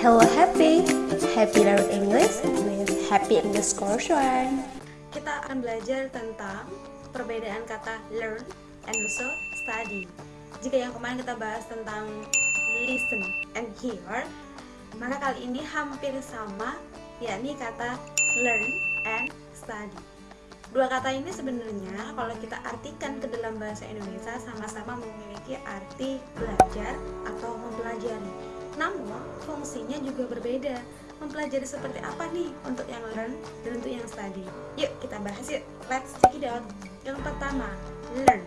Hello Happy, Happy Learn English with Happy English One. Kita akan belajar tentang perbedaan kata learn and also study. Jika yang kemarin kita bahas tentang listen and hear, maka kali ini hampir sama, yakni kata learn and study. Dua kata ini sebenarnya kalau kita artikan ke dalam bahasa Indonesia sama-sama memiliki arti belajar atau mempelajari. Namun fungsinya juga berbeda. Mempelajari seperti apa nih untuk yang learn dan untuk yang study? Yuk kita bahas yuk. Let's check it out. Yang pertama, learn.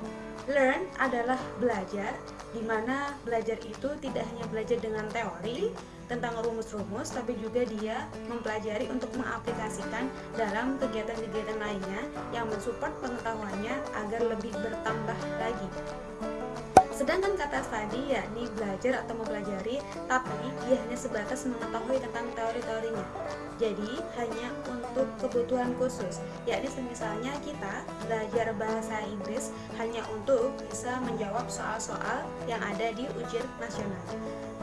Learn adalah belajar, di mana belajar itu tidak hanya belajar dengan teori tentang rumus-rumus, tapi juga dia mempelajari untuk mengaplikasikan dalam kegiatan-kegiatan lainnya yang mensupport pengetahuannya agar lebih bertambah lagi. Sedangkan kata study yakni belajar atau mempelajari, tapi dia hanya sebatas mengetahui tentang teori-teorinya. Jadi hanya untuk kebutuhan khusus, yakni misalnya kita belajar bahasa Inggris hanya untuk bisa menjawab soal-soal yang ada di ujian nasional.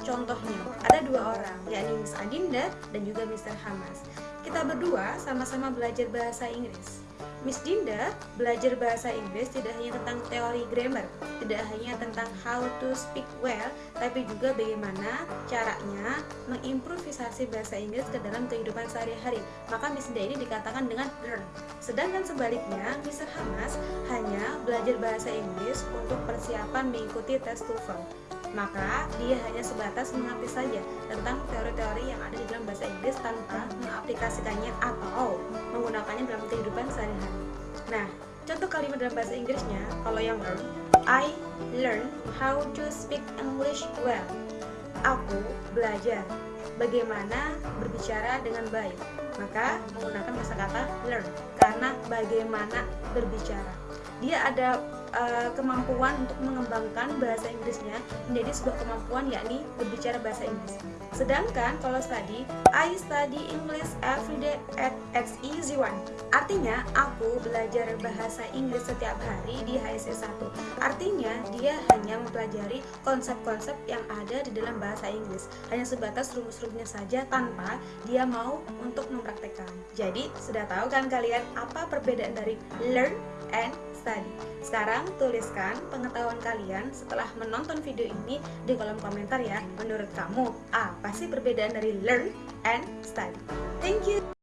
Contohnya, ada dua orang, yakni Miss Adinda dan juga Mr. Hamas. Kita berdua sama-sama belajar bahasa Inggris. Miss Dinda belajar bahasa Inggris tidak hanya tentang teori grammar, tidak hanya tentang how to speak well, tapi juga bagaimana caranya mengimprovisasi bahasa Inggris ke dalam kehidupan sehari-hari. Maka Miss Dinda ini dikatakan dengan learn. Sedangkan sebaliknya, Mr. Hamas hanya belajar bahasa Inggris untuk persiapan mengikuti tes TOEFL maka dia hanya sebatas mengerti saja tentang teori-teori yang ada di dalam bahasa Inggris tanpa mengaplikasikannya atau menggunakannya dalam kehidupan sehari-hari. Nah, contoh kalimat dalam bahasa Inggrisnya, kalau yang learn, I learn how to speak English well. Aku belajar bagaimana berbicara dengan baik. Maka menggunakan kata learn karena bagaimana berbicara. Dia ada uh, kemampuan untuk mengembangkan bahasa Inggrisnya menjadi sebuah kemampuan yakni berbicara bahasa Inggris. Sedangkan kalau study, I study English every day at X Easy One. Artinya, aku belajar bahasa Inggris setiap hari di HSC 1. Artinya, dia hanya mempelajari konsep-konsep yang ada di dalam bahasa Inggris. Hanya sebatas rumus-rumusnya saja tanpa dia mau untuk mempraktekkan. Jadi, sudah tahu kan kalian apa perbedaan dari learn and study. Sekarang tuliskan pengetahuan kalian setelah menonton video ini di kolom komentar ya. Menurut kamu, apa sih perbedaan dari learn and study? Thank you!